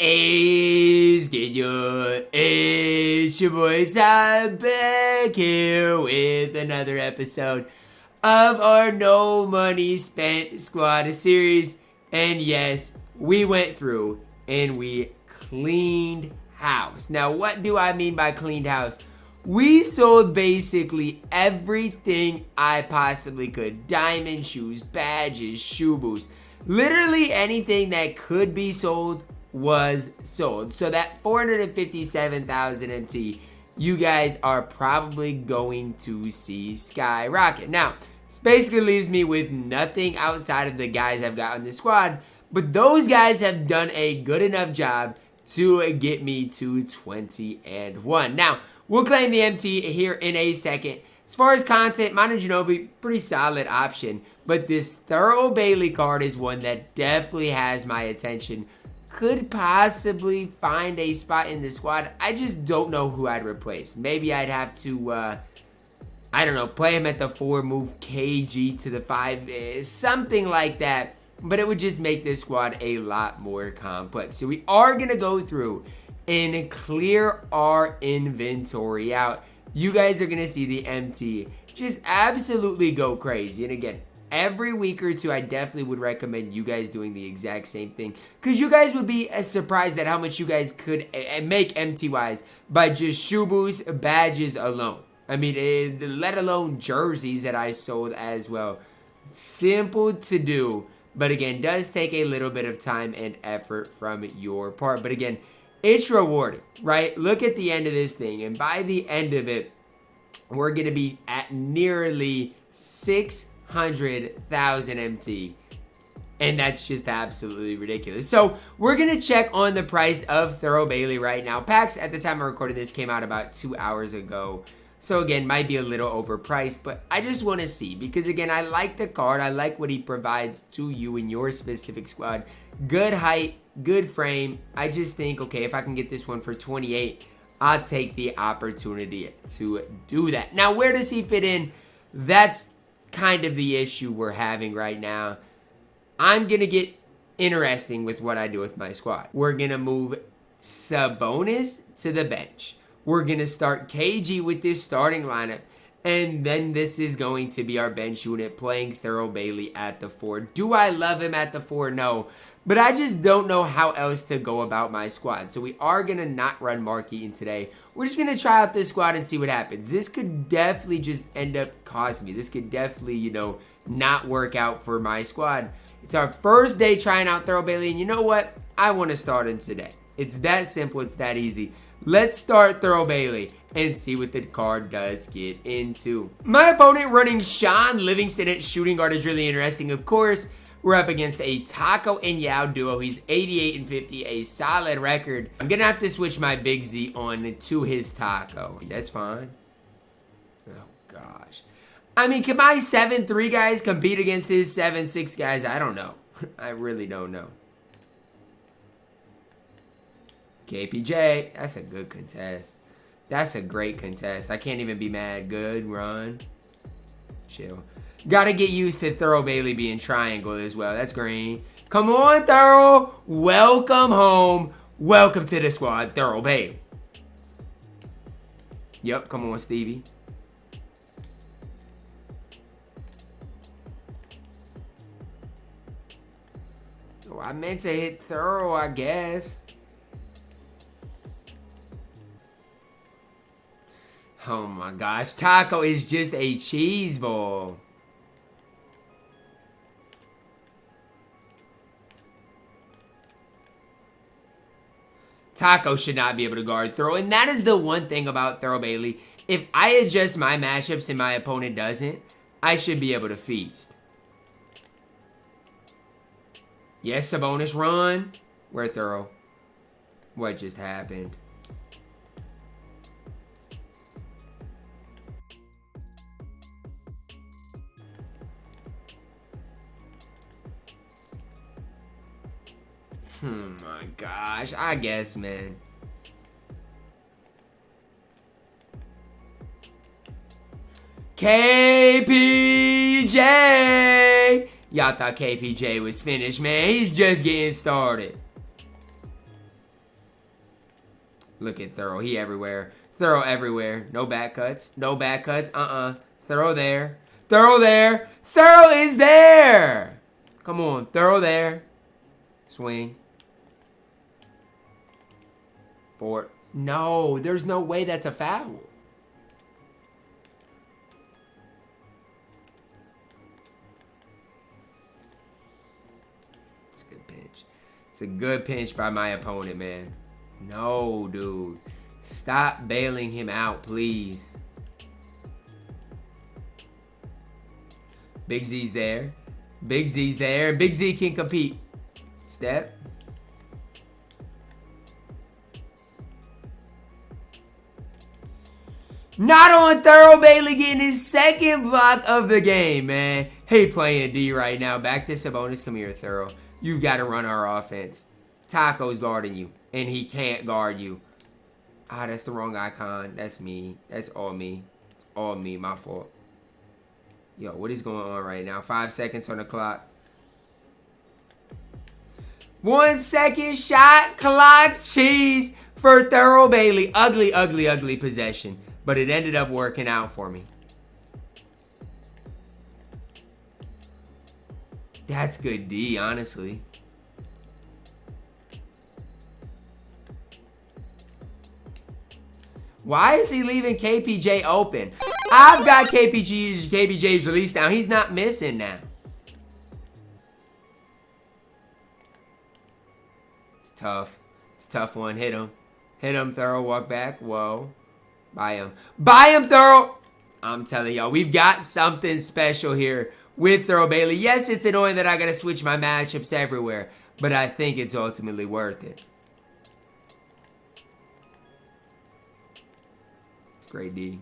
is good? It's your boy Tom back here with another episode of our No Money Spent Squad series. And yes, we went through and we cleaned house. Now, what do I mean by cleaned house? We sold basically everything I possibly could. Diamond shoes, badges, shoe boots. Literally anything that could be sold was sold. So that 457,000 MT, you guys are probably going to see skyrocket. Now, this basically leaves me with nothing outside of the guys I've got on the squad, but those guys have done a good enough job to get me to 20 and 1. Now, we'll claim the MT here in a second. As far as content, Manu Ginobili, pretty solid option. But this Thurl Bailey card is one that definitely has my attention could possibly find a spot in the squad. I just don't know who I'd replace. Maybe I'd have to, uh, I don't know, play him at the 4, move KG to the 5, eh, something like that. But it would just make this squad a lot more complex. So we are going to go through and clear our inventory out. You guys are going to see the MT just absolutely go crazy. And again, every week or two, I definitely would recommend you guys doing the exact same thing. Because you guys would be surprised at how much you guys could make MT-wise by just boosts, badges alone. I mean, it, eh, let alone jerseys that I sold as well. Simple to do. But again, does take a little bit of time and effort from your part. But again, it's rewarding, right? Look at the end of this thing. And by the end of it, we're going to be at nearly six 100,000 MT. And that's just absolutely ridiculous. So we're going to check on the price of Thurl Bailey right now. Packs at the time of recording this came out about two hours ago. So again, might be a little overpriced, but I just want to see because again, I like the card. I like what he provides to you in your specific squad. Good height, good frame. I just think, okay, if I can get this one for 28, I'll take the opportunity to do that. Now, where does he fit in? That's kind of the issue we're having right now. I'm going to get interesting with what I do with my squad. We're going to move Sabonis to the bench. We're going to start KG with this starting lineup. And then this is going to be our bench unit playing Thurl Bailey at the 4. Do I love him at the 4? No. But I just don't know how else to go about my squad. So we are going to not run Mark Eaton today. We're just going to try out this squad and see what happens. This could definitely just end up costing me. This could definitely, you know, not work out for my squad. It's our first day trying out Thurl Bailey. And you know what? I want to start him today. It's that simple. It's that easy. Let's start Thurl Bailey and see what the card does get into. My opponent running Shaun Livingston at shooting guard is really interesting. Of course, we're up against a Tacko and Yao duo. He's 88 and 50, a solid record. I'm gonna have to switch my Big Z on to his Tacko. That's fine. Oh, gosh. I mean, can my 7-3 guys compete against his 7-6 guys? I don't know. I really don't know. KPJ, that's a good contest. That's a great contest. I can't even be mad. Good run. Chill. Got to get used to Thurl Bailey being triangle as well. That's green. Come on, Thurl. Welcome home. Welcome to the squad, Thurl Bailey. Yep, come on, Stevie. Oh, I meant to hit Thurl, I guess. Oh my gosh, Tacko is just a cheese ball. Tacko should not be able to guard throw, And that is the one thing about Thurl Bailey. If I adjust my matchups and my opponent doesn't, I should be able to feast. Yes, a bonus run. Where Thurl? What just happened? Oh my gosh, I guess, man. KPJ! Y'all thought KPJ was finished, man. He's just getting started. Look at Thurl. He everywhere. Thurl everywhere. No back cuts. No back cuts. Uh-uh. Thurl there. Thurl there. Thurl is there. Come on. Thurl there. Swing. Board. No, there's no way that's a foul. It's a good pinch. It's a good pinch by my opponent, man. No, dude. Stop bailing him out, please. Big Z's there. Big Z's there. Big Z can compete. Step. Not on Thurl Bailey getting his second block of the game, man. Hey, playing D right now. Back to Sabonis. Come here, Thurl. You've got to run our offense. Tacko's guarding you, and he can't guard you. Ah, that's the wrong icon. That's me. That's all me. all me. My fault. Yo, what is going on right now? Five seconds on the clock. One second shot clock cheese for Thurl Bailey. Ugly, ugly, ugly possession but it ended up working out for me. That's good D, honestly. Why is he leaving KPJ open? I've got KPG, KPJ's release now. He's not missing now. It's tough. It's tough one. Hit him. Hit him. Thurl walk back. Whoa. Buy him. Buy him, Thurl. I'm telling y'all, we've got something special here with Thurl Bailey. Yes, it's annoying that I got to switch my matchups everywhere, but I think it's ultimately worth it. It's great D.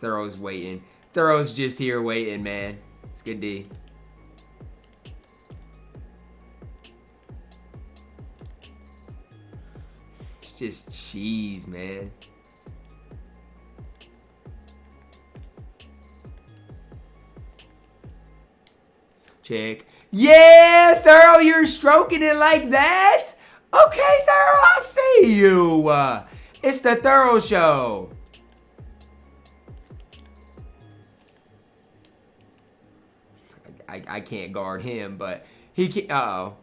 Thurl's waiting. Thurl's just here waiting, man. It's good D. just cheese, man. Check. Yeah, Thurl, you're stroking it like that? Okay, Thurl, I see you. Uh, it's the Thurl Show. I, I can't guard him, but he can. Uh oh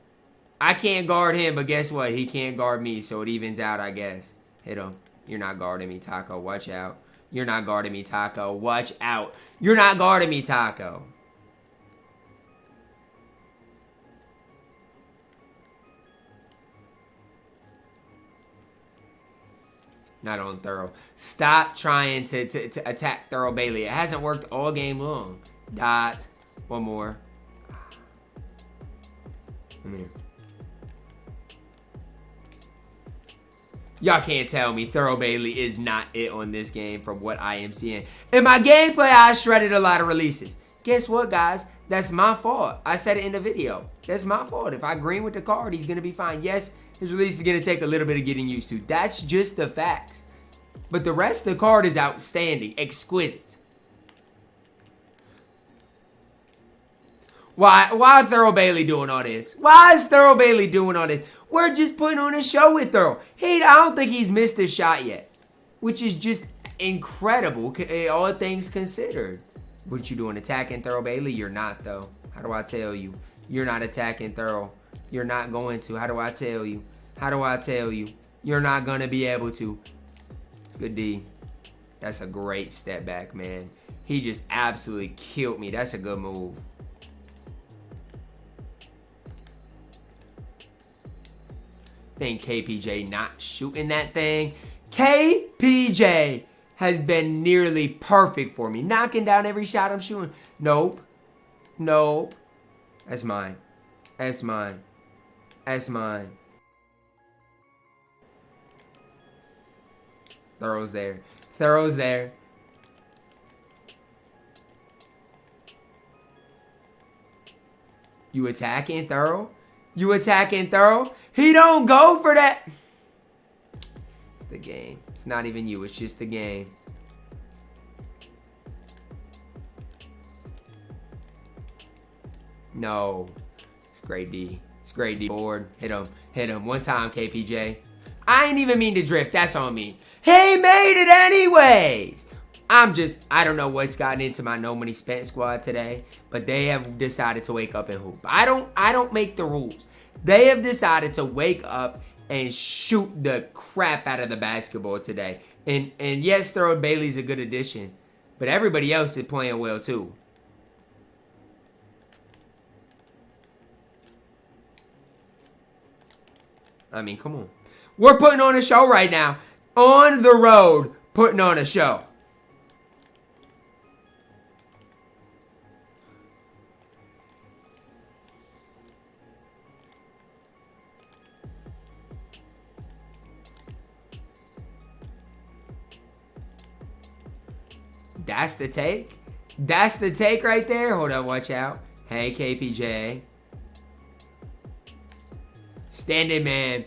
I can't guard him, but guess what? He can't guard me, so it evens out, I guess. Hit him. You're not guarding me, Tacko. Watch out. You're not guarding me, Tacko. Watch out. You're not guarding me, Tacko. Not on Thurl. Stop trying to, to, to attack Thurl Bailey. It hasn't worked all game long. Dot. One more. Come here. Y'all can't tell me Thurl Bailey is not it on this game from what I am seeing. In my gameplay, I shredded a lot of releases. Guess what, guys? That's my fault. I said it in the video. That's my fault. If I green with the card, he's going to be fine. Yes, his release is going to take a little bit of getting used to. That's just the facts. But the rest of the card is outstanding, exquisite. Why why Thurl Bailey doing all this? Why is Thurl Bailey doing all this? We're just putting on a show with Thurl. He I don't think he's missed a shot yet. Which is just incredible, eh, all things considered. What you doing, attacking Thurl Bailey? You're not, though. How do I tell you? You're not attacking Thurl. You're not going to. How do I tell you? How do I tell you? You're not going to be able to. It's good D. That's a great step back, man. He just absolutely killed me. That's a good move. Think KPJ not shooting that thing. KPJ has been nearly perfect for me. Knocking down every shot I'm shooting. Nope. Nope. That's mine. That's mine. That's mine. Thurl's there. Thurl's there. You attacking Thurl? You attack and throw. He don't go for that. It's the game. It's not even you. It's just the game. No. It's great D. It's great D. Board. Hit him. Hit him. One time, KPJ. I ain't even mean to drift. That's on me. He made it anyways. I'm just, I don't know what's gotten into my no money spent squad today, but they have decided to wake up and hoop. I don't, I don't make the rules. They have decided to wake up and shoot the crap out of the basketball today. And and yes, Thurl Bailey's a good addition, but everybody else is playing well too. I mean, come on. We're putting on a show right now. On the road, putting on a show. That's the take? That's the take right there? Hold on, watch out. Hey, KPJ. Standing man.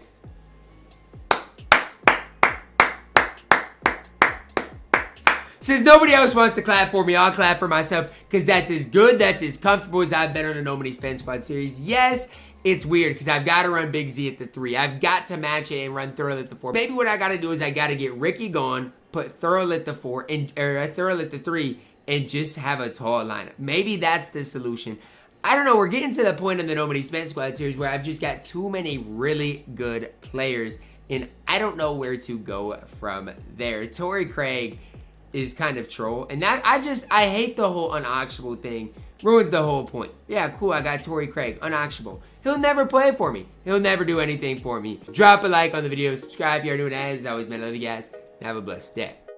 Since nobody else wants to clap for me, I'll clap for myself because that's as good, that's as comfortable as I've been on a No Money Spend Squad series. Yes, it's weird because I've got to run Big Z at the three. I've got to match it and run Thurl at the four. Maybe what I got to do is I got to get Ricky gone, put Thurl at the four, and or uh, Thurl at the three, and just have a tall lineup. Maybe that's the solution. I don't know. We're getting to the point in the No Money Spend Squad series where I've just got too many really good players, and I don't know where to go from there. Torrey Craig is kind of troll. And that I just I hate the whole unauctionable thing. Ruins the whole point. Yeah, cool, I got Torrey Craig, unauctionable. He'll never play for me. He'll never do anything for me. Drop a like on the video, subscribe if you're doing as always, man. I love you guys. Have a blessed day.